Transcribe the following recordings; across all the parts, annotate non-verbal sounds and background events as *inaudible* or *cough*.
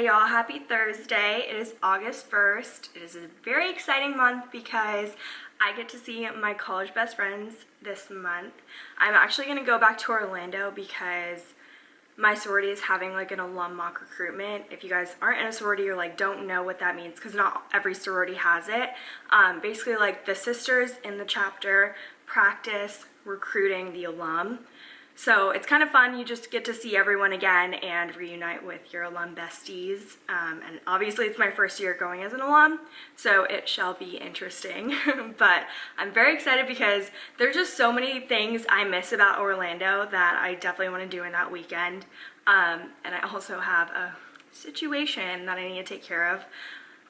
Hey y'all, happy Thursday. It is August 1st. It is a very exciting month because I get to see my college best friends this month. I'm actually going to go back to Orlando because my sorority is having like an alum mock recruitment. If you guys aren't in a sorority or like don't know what that means because not every sorority has it. Um, basically like the sisters in the chapter practice recruiting the alum. So it's kind of fun. You just get to see everyone again and reunite with your alum besties. Um, and obviously it's my first year going as an alum, so it shall be interesting. *laughs* but I'm very excited because there's just so many things I miss about Orlando that I definitely want to do in that weekend. Um, and I also have a situation that I need to take care of.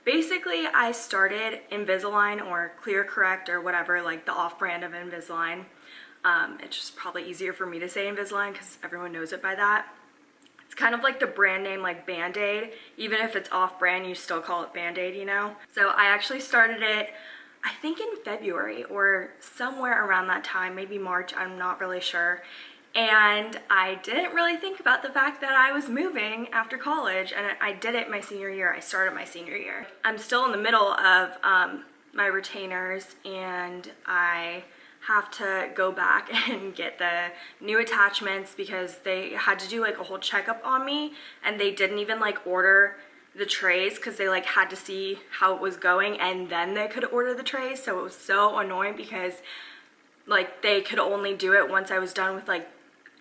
Basically, I started Invisalign or Clear Correct or whatever, like the off-brand of Invisalign. Um, it's just probably easier for me to say Invisalign because everyone knows it by that. It's kind of like the brand name like Band-Aid. Even if it's off-brand, you still call it Band-Aid, you know? So I actually started it, I think in February or somewhere around that time, maybe March, I'm not really sure. And I didn't really think about the fact that I was moving after college and I did it my senior year. I started my senior year. I'm still in the middle of um, my retainers and I have to go back *laughs* and get the new attachments because they had to do like a whole checkup on me and they didn't even like order the trays because they like had to see how it was going and then they could order the trays so it was so annoying because like they could only do it once I was done with like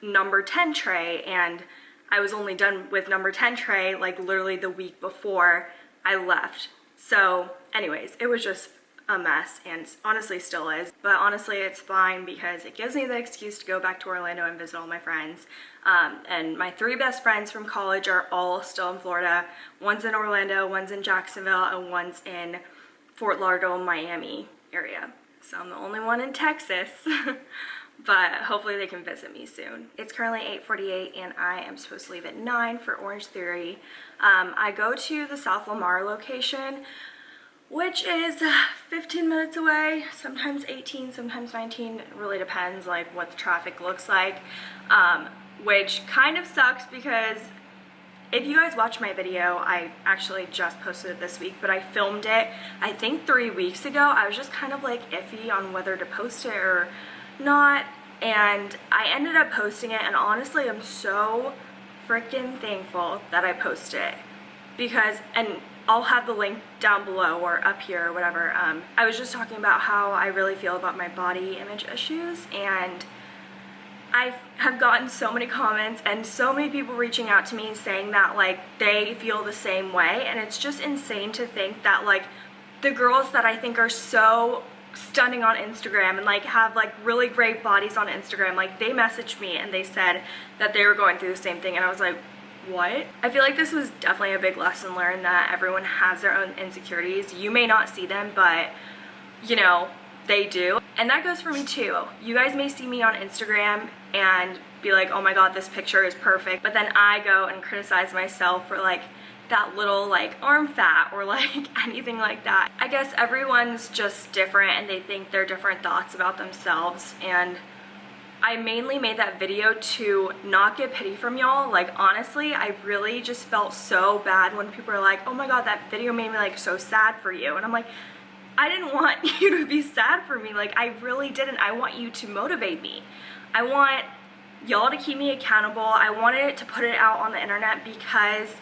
number 10 tray and I was only done with number 10 tray like literally the week before I left. So anyways it was just a mess and honestly still is. But honestly, it's fine because it gives me the excuse to go back to Orlando and visit all my friends. Um, and my three best friends from college are all still in Florida. One's in Orlando, one's in Jacksonville, and one's in Fort Lauderdale, Miami area. So I'm the only one in Texas. *laughs* but hopefully they can visit me soon. It's currently 8.48 and I am supposed to leave at 9 for Orange Theory. Um, I go to the South Lamar location which is 15 minutes away, sometimes 18, sometimes 19. It really depends like what the traffic looks like, um, which kind of sucks because if you guys watch my video, I actually just posted it this week, but I filmed it, I think three weeks ago. I was just kind of like iffy on whether to post it or not, and I ended up posting it, and honestly, I'm so freaking thankful that I posted it because, and I'll have the link down below or up here or whatever. Um, I was just talking about how I really feel about my body image issues and I have gotten so many comments and so many people reaching out to me saying that like they feel the same way and it's just insane to think that like the girls that I think are so stunning on Instagram and like have like really great bodies on Instagram like they messaged me and they said that they were going through the same thing and I was like what? I feel like this was definitely a big lesson learned that everyone has their own insecurities. You may not see them, but you know, they do. And that goes for me too. You guys may see me on Instagram and be like, oh my god, this picture is perfect. But then I go and criticize myself for like that little like arm fat or *laughs* like anything like that. I guess everyone's just different and they think they're different thoughts about themselves and I mainly made that video to not get pity from y'all. Like, honestly, I really just felt so bad when people are like, oh my god, that video made me, like, so sad for you. And I'm like, I didn't want *laughs* you to be sad for me. Like, I really didn't. I want you to motivate me. I want y'all to keep me accountable. I wanted to put it out on the internet because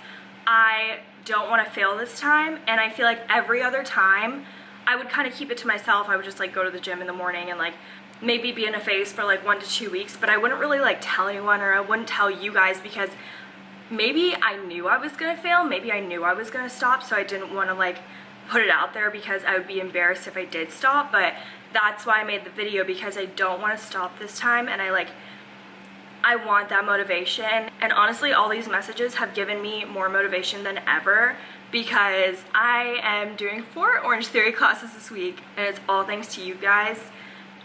I don't want to fail this time. And I feel like every other time, I would kind of keep it to myself. I would just, like, go to the gym in the morning and, like, maybe be in a phase for like one to two weeks, but I wouldn't really like tell anyone or I wouldn't tell you guys because maybe I knew I was gonna fail, maybe I knew I was gonna stop, so I didn't wanna like put it out there because I would be embarrassed if I did stop, but that's why I made the video because I don't wanna stop this time and I like, I want that motivation. And honestly, all these messages have given me more motivation than ever because I am doing four Orange Theory classes this week and it's all thanks to you guys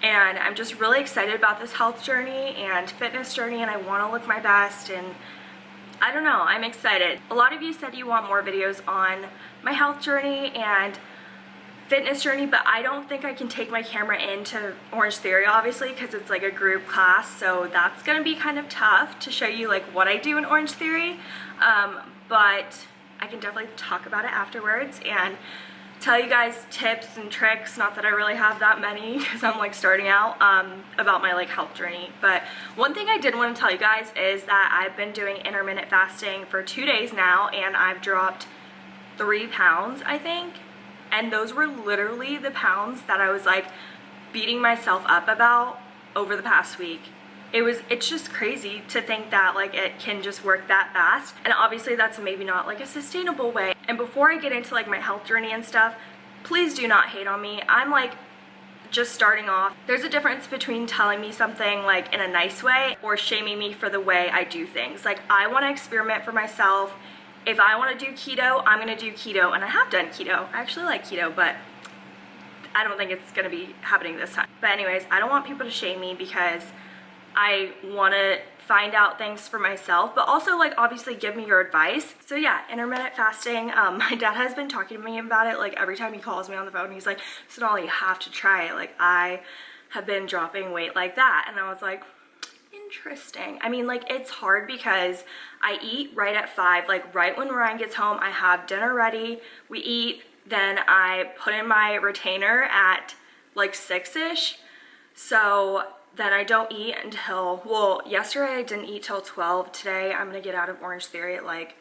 and I'm just really excited about this health journey and fitness journey and I want to look my best and I don't know, I'm excited. A lot of you said you want more videos on my health journey and fitness journey, but I don't think I can take my camera into Orange Theory, obviously, because it's like a group class, so that's going to be kind of tough to show you like what I do in Orange Theory, um, but I can definitely talk about it afterwards and tell you guys tips and tricks not that I really have that many *laughs* because I'm like starting out um, about my like health journey. But one thing I did want to tell you guys is that I've been doing intermittent fasting for two days now and I've dropped three pounds I think. And those were literally the pounds that I was like beating myself up about over the past week it was it's just crazy to think that like it can just work that fast and obviously that's maybe not like a sustainable way and before I get into like my health journey and stuff, please do not hate on me. I'm like just starting off. There's a difference between telling me something like in a nice way or shaming me for the way I do things. Like I want to experiment for myself. If I want to do keto, I'm going to do keto and I have done keto. I actually like keto, but I don't think it's to be happening this time. But anyways, I don't want people to shame me because I want to find out things for myself, but also like obviously give me your advice. So yeah, intermittent fasting. Um, *laughs* my dad has been talking to me about it like every time he calls me on the phone. He's like, Sonali, you have to try it. Like I have been dropping weight like that. And I was like, interesting. I mean, like it's hard because I eat right at five, like right when Ryan gets home, I have dinner ready, we eat, then I put in my retainer at like six-ish. So then I don't eat until, well, yesterday I didn't eat till 12. Today I'm gonna get out of Orange Theory at like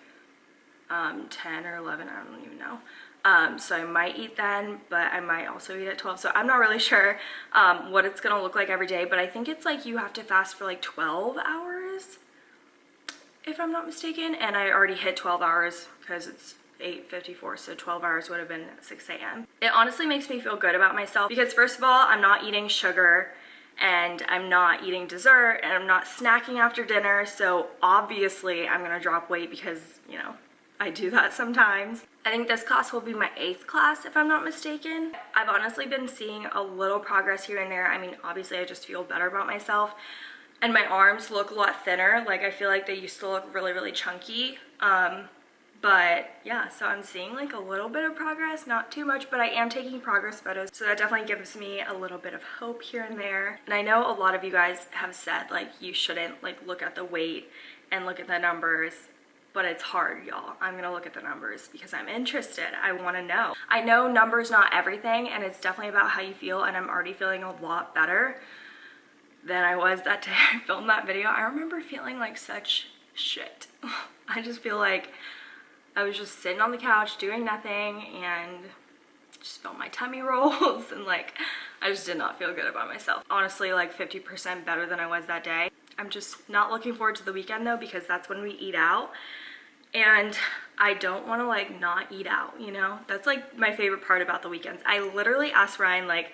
um, 10 or 11, I don't even know. Um, so I might eat then, but I might also eat at 12. So I'm not really *laughs* sure um, what it's gonna look like every day, but I think it's like you have to fast for like 12 hours, if I'm not mistaken. And I already hit 12 hours because it's 8.54, so 12 hours would have been 6 a.m. It honestly makes me feel good about myself because first of all, I'm not eating sugar and I'm not eating dessert and I'm not snacking after dinner so obviously I'm gonna drop weight because you know I do that sometimes. I think this class will be my eighth class if I'm not mistaken. I've honestly been seeing a little progress here and there. I mean obviously I just feel better about myself and my arms look a lot thinner like I feel like they used to look really really chunky um, but yeah, so I'm seeing like a little bit of progress, not too much, but I am taking progress photos. So that definitely gives me a little bit of hope here and there. And I know a lot of you guys have said like you shouldn't like look at the weight and look at the numbers but it's hard y'all i'm gonna look at the numbers because i'm interested i want to know i know numbers not everything and it's definitely about how you feel and i'm already feeling a lot better than i was that *laughs* day i filmed that video i remember feeling like such shit *laughs* i just feel like I was just sitting on the couch doing nothing and just felt my tummy *laughs* rolls and like I just did not feel good about myself. Honestly like 50% better than I was that day. I'm just not looking forward to the weekend though because that's when we eat out. And I don't want to like not eat out you know? That's like my favorite part about the weekends. I literally asked Ryan like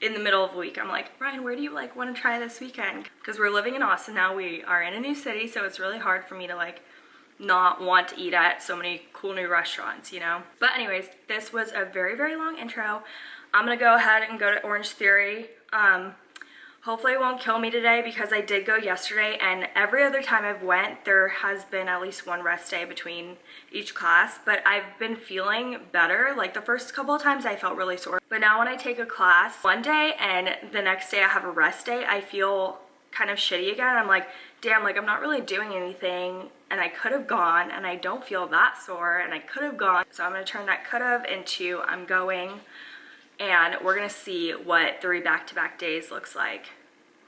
in the middle of the week I'm like Ryan where do you like want to try this weekend? Because we're living in Austin now. We are in a new city so it's really hard for me to like not want to eat at so many cool new restaurants, you know? But anyways, this was a very, very long intro. I'm gonna go ahead and go to Orange Theory. Um, hopefully it won't kill me today because I did go yesterday and every other time I've went, there has been at least one rest day between each class, but I've been feeling better. Like the first couple of times I felt really sore, but now when I take a class one day and the next day I have a rest day, I feel kind of shitty again. I'm like, damn, like I'm not really doing anything and I could have gone and I don't feel that sore and I could have gone. So I'm gonna turn that could have into I'm going and we're gonna see what three back-to-back -back days looks like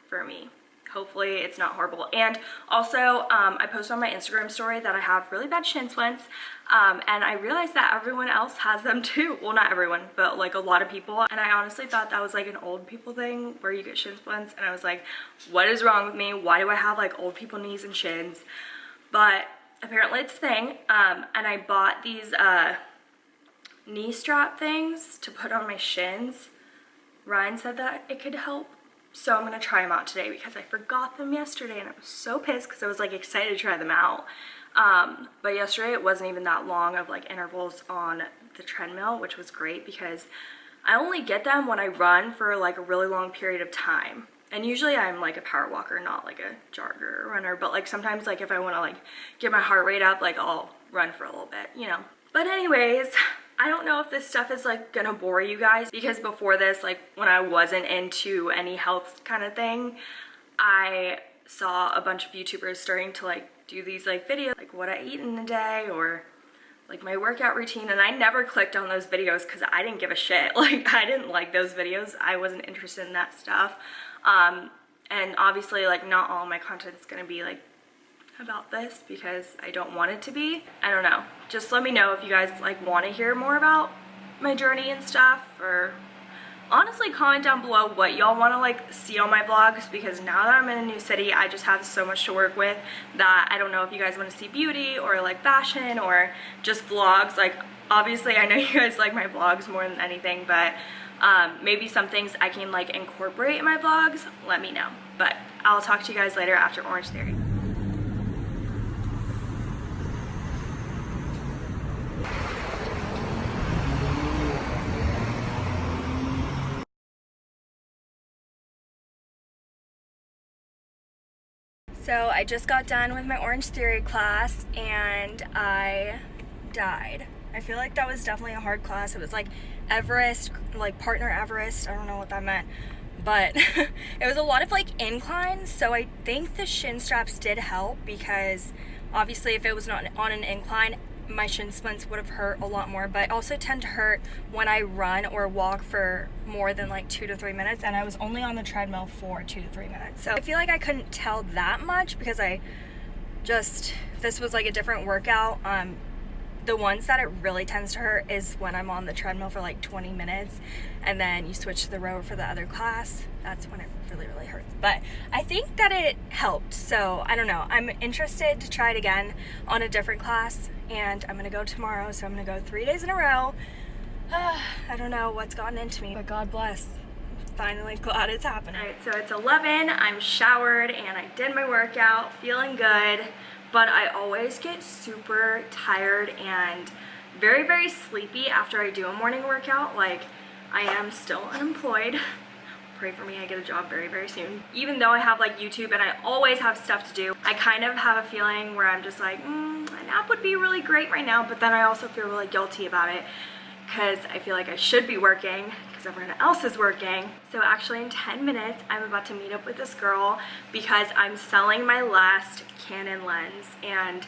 for me. Hopefully it's not horrible. And also um, I posted on my Instagram story that I have really bad shin splints um, and I realized that everyone else has them *laughs* too. Well not everyone but like a lot of people. And I honestly thought that was like an old people thing where you get shin splints and I was like what is wrong with me? Why do I have like old people knees and shins but apparently it's a thing um, and I bought these uh, knee strap things to put on my shins Ryan said that it could help so I'm going to try them out today because I forgot them yesterday and I was so pissed because I was like excited to try them out. Um, but yesterday it wasn't even that long of like intervals on the treadmill, which was great because I only get them when I run for like a really long period of time. And usually I'm like a power walker, not like a jogger or runner. But like sometimes like if I want to like get my heart rate up, like I'll run for a little bit, you know. But anyways, I don't know if this stuff is like gonna bore you guys because before this, like when I wasn't into any health kind of thing, I saw a bunch of YouTubers starting to like do these like videos, like what I eat in a day or like my workout routine and I never clicked on those videos because I didn't give a shit. *laughs* Like I didn't like those videos. I wasn't interested in that stuff. Um, and obviously like not all my content is gonna be like about this because I don't want it to be. I don't know. Just let me know if you guys like want to hear more about my journey and stuff or honestly comment down below what y'all want to like see on my vlogs because now that I'm in a new city I just have so much to work with that I don't know if you guys want to see beauty or like fashion or just vlogs like obviously I know you guys like my vlogs more than anything but um, maybe some things I can like incorporate in my vlogs let me know but I'll talk to you guys later after Orange Theory So I just got done with my Orange Theory class and I died. I feel like that was definitely a hard class. It was like Everest, like partner Everest. I don't know what that meant. But *laughs* it was a lot of like inclines. So I think the shin straps did help because obviously if it was not on an incline, my shin splints would have hurt a lot more but also tend to hurt when I run or walk for more than like two to three minutes and I was only on the treadmill for two to three minutes so I feel like I couldn't tell that much because I just this was like a different workout um the ones that it really tends to hurt is when I'm on the treadmill for like 20 minutes and then you switch to the rower for the other class. That's when it really really hurts. But I think that it helped. So I don't know. I'm interested to try it again on a different class and I'm gonna go tomorrow so I'm gonna go three days in a row. Uh, *sighs* I don't know what's gotten into me but God bless. Finally *laughs* glad it's happening. All right so it's 11 I'm showered and I did my workout feeling good but I always get super tired and very very sleepy after I do a morning workout. Like I am still *laughs* unemployed pray for me I get a job very very soon. Even though I have like YouTube and I always have stuff to do I kind of have a feeling where I'm just like mm, a nap would be really great right now but then I also feel really guilty about it because I feel like I should be working because everyone else is working. So actually in 10 minutes, I'm about to meet up with this girl because I'm selling my last Canon lens and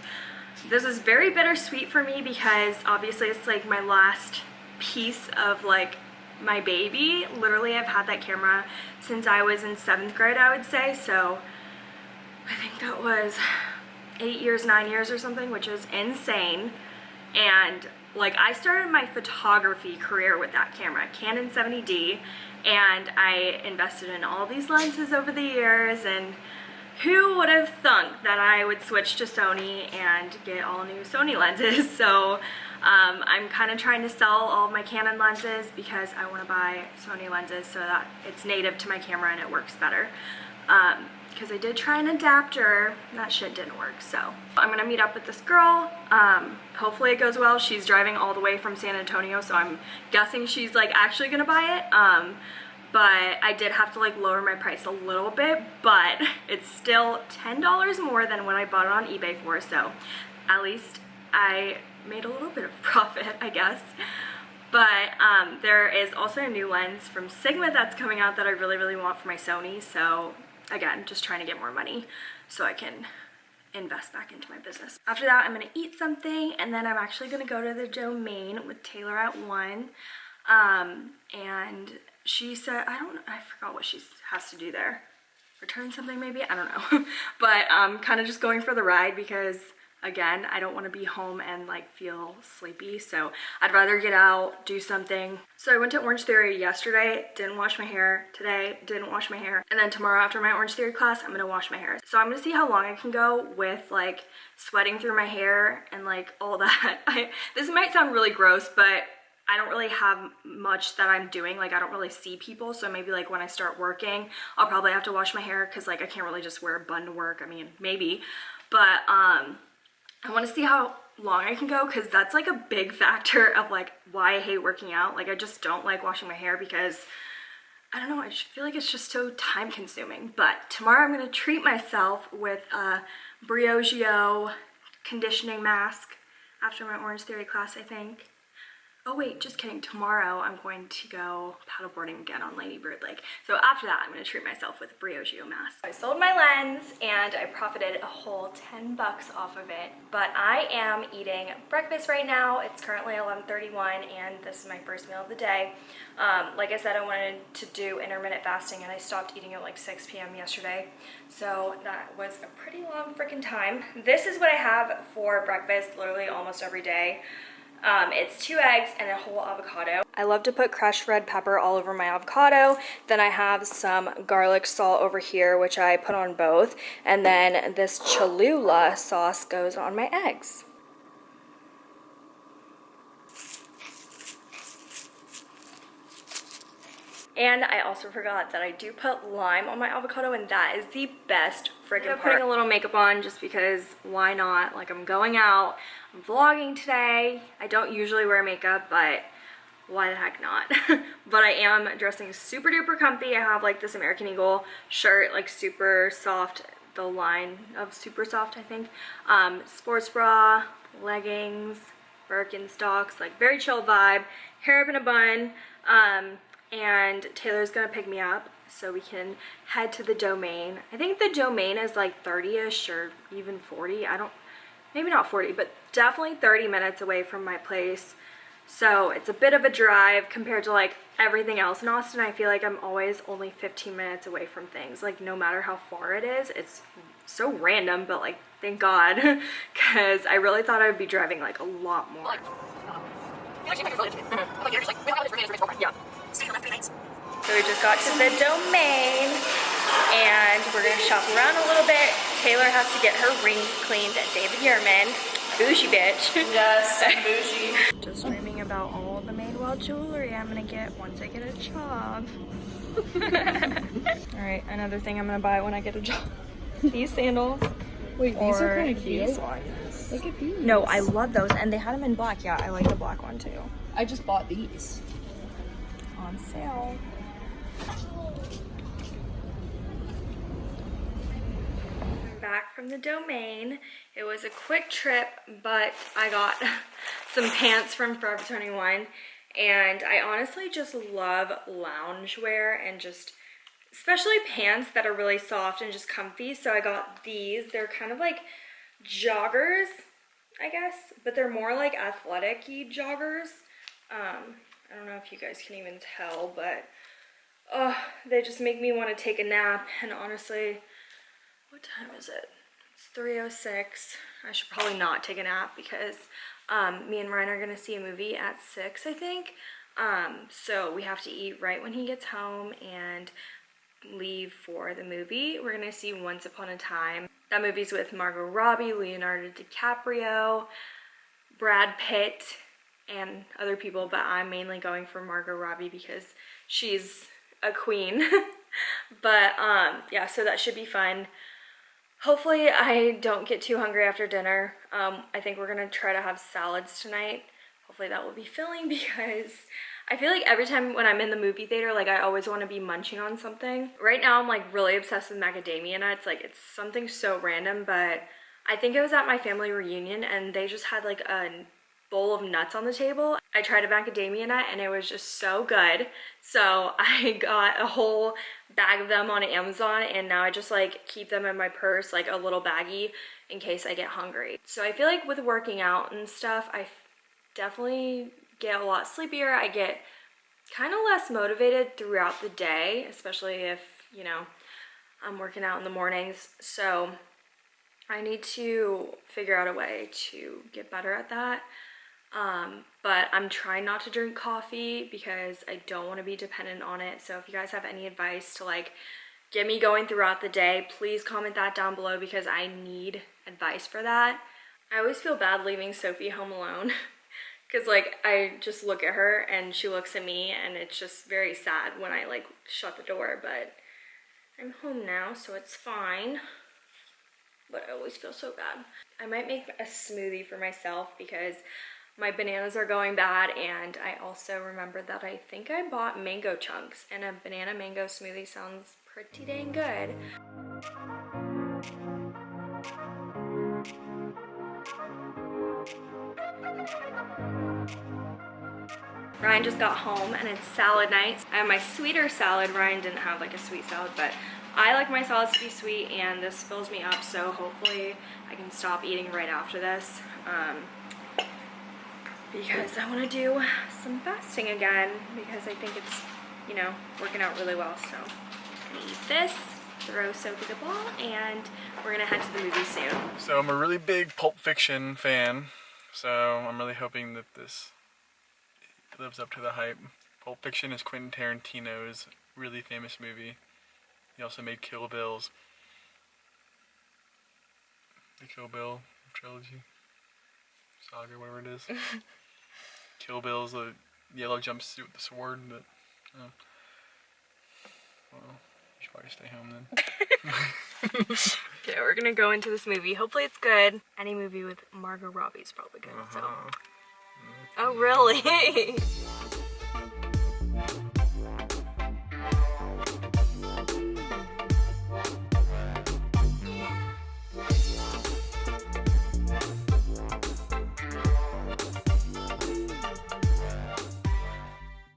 this is very bittersweet for me because obviously it's like my last piece of like my baby. Literally, I've had that camera since I was in seventh grade, I would say. So I think that was eight years, nine years or something, which is insane. And like I started my photography career with that camera, Canon 70D, and I invested in all these lenses over the years and who would have thunk that I would switch to Sony and get all new Sony lenses? *laughs* So um, I'm kind of trying to sell all my Canon lenses because I want to buy Sony lenses so that it's native to my camera and it works better. Um, because I did try an adapter, that shit didn't work. So I'm gonna meet up with this girl. Um, hopefully it goes well. She's driving all the way from San Antonio, so I'm guessing she's like actually gonna buy it. Um, but I did have to like lower my price a little bit, but *laughs* it's still $10 more than when I bought it on eBay for, so at least I made a little bit of *laughs* profit, I guess. But um, there is also a new lens from Sigma that's coming out that I really, really want for my Sony. So again, just trying to get more money so I can invest back into my business. After that, I'm gonna eat something and then I'm actually gonna go to the domain with Taylor at one. Um, and she said, I don't, I forgot what she has to do there. Return something maybe? I don't know. *laughs* but um, kind of just going for the ride because again i don't want to be home and like feel sleepy so i'd rather get out do something. So i went to orange theory yesterday didn't wash my hair today didn't wash my hair and then tomorrow after my orange theory class i'm gonna wash my hair. So i'm gonna see how long i can go with like sweating through my hair and like all *laughs* that. I, this might sound really gross but I don't really have much that I'm doing like I don't really see people so maybe like when I start working I'll probably have to wash my hair because like I can't really just wear a bun to work I mean maybe but um I want to see how long I can go because that's like a big *laughs* factor of like why I hate working out. Like I just don't like washing my hair because I don't know, I just feel like it's just so time consuming. But tomorrow I'm going to treat myself with a Briogeo conditioning mask after my Orange Theory class, I think. Oh wait, just kidding. Tomorrow I'm going to go paddleboarding again on Lady Bird Lake. So after that, I'm gonna treat myself with Briogeo mask. I sold my lens and I profited a whole 10 bucks off of it. But I am eating breakfast right now. It's currently 11.31 and this is my first meal of the day. Um, like I said, I wanted to do intermittent fasting and I stopped eating at like 6 p.m. yesterday. So that was a pretty long freaking time. This is what I have for breakfast literally almost every day. Um, it's two eggs and a whole avocado. I love to put crushed red pepper all over my avocado. Then I have some garlic salt over here, which I put on both. And then this Cholula sauce goes on my eggs. And I also forgot that I do put lime on my avocado and that is the best freaking part. putting a little makeup on just because why not? Like I'm going out, Vlogging today. I don't usually wear makeup, but why the heck not? *laughs* but I am dressing super duper comfy. I have like this American Eagle shirt, like super soft, the line of super soft, I think. Um, sports bra, leggings, Birkenstocks, like very chill vibe, hair up in a bun. Um, and Taylor's gonna pick me up so we can head to the domain. I think the domain is like 30-ish or even 40. I don't, maybe not 40, but definitely 30 minutes away from my place. So it's a bit of a drive compared to like everything else in Austin. I feel like I'm always only 15 minutes away from things. Like no matter how far it is, it's so random, but like thank God, because I really thought I would be driving like a lot more. Yeah. So we just got to the domain and we're gonna shop around a little bit. Taylor has to get her rings cleaned at David Yurman. Bougie bitch. Yes, bougie. just dreaming about all the Madewell jewelry I'm gonna get once I get a job. *laughs* all right, another thing I'm gonna buy when I get a job. *laughs* These sandals. Wait, these are kind of cute. These ones. Look at these. No, I love those, and they had them in black. Yeah, I like the black one too. I just bought these on sale. Back from the domain. It was a quick trip, but I got *laughs* some pants from Forever 21 and I honestly just love loungewear and just especially pants that are really soft and just comfy. So I got these. They're kind of like joggers, I guess, but they're more like athletic-y joggers. Um, I don't know if you guys can even tell, but oh, they just make me want to take a nap. And honestly, what time is it? It's 3.06. I should probably not take a nap because um, me and Ryan are going to see a movie at 6, I think. Um, so we have to eat right when he gets home and leave for the movie. We're going to see Once Upon a Time. That movie's with Margot Robbie, Leonardo DiCaprio, Brad Pitt, and other people, but I'm mainly going for Margot Robbie because she's a queen. *laughs* but um, yeah, so that should be fun. Hopefully I don't get too hungry after dinner. Um, I think we're gonna try to have salads tonight. Hopefully that will be filling *laughs* because I feel like every time when I'm in the movie theater, like I always want to be munching on something. Right now I'm like really obsessed with macadamia nuts. Like it's something so random, but I think it was at my family reunion and they just had like a bowl of nuts on the table. I tried a macadamia nut and it was just so good. So *laughs* I got a whole bag of them on Amazon and now I just like keep them in my purse like a little baggie in case I get hungry. So I feel like with working out and stuff, I definitely get a lot sleepier. I get kind of less motivated throughout the day, especially if, you know, I'm working out in the mornings. So I need to figure out a way to get better at that. Um, but I'm trying not to drink coffee because I don't want to be dependent on it. So if you guys have any advice to like get me going throughout the day, please comment that down below because I need advice for that. I always feel bad leaving Sophie home alone *laughs* because like I just look at her and she looks at me and it's just very sad when I like shut the door, but I'm home now so it's fine. But I always feel so bad. I might make a smoothie for myself because my bananas are going bad and I also remembered that I think I bought mango chunks and a banana mango smoothie sounds pretty dang good. Ryan just got home and it's salad night. I have my sweeter salad. Ryan didn't have like a sweet salad, but I like my salads to be sweet and this fills me up, so hopefully I can stop eating right after this. Um, because I want to do some fasting again because I think it's, you know, working out really well. So I'm gonna eat this, throw Sophie the ball, and we're gonna head to the movie soon. So I'm a really big Pulp Fiction fan, so I'm really hoping that this lives up to the hype. Pulp Fiction is Quentin Tarantino's really famous movie. He also made Kill Bills. The Kill Bill trilogy. Saga, whatever it is. *laughs* Kill Bill's the yellow jumpsuit with the sword, but uh, well, you should probably stay home then. *laughs* Okay, we're gonna go into this movie. Hopefully it's good. Any movie with Margot Robbie is probably good. So. Oh really? *laughs*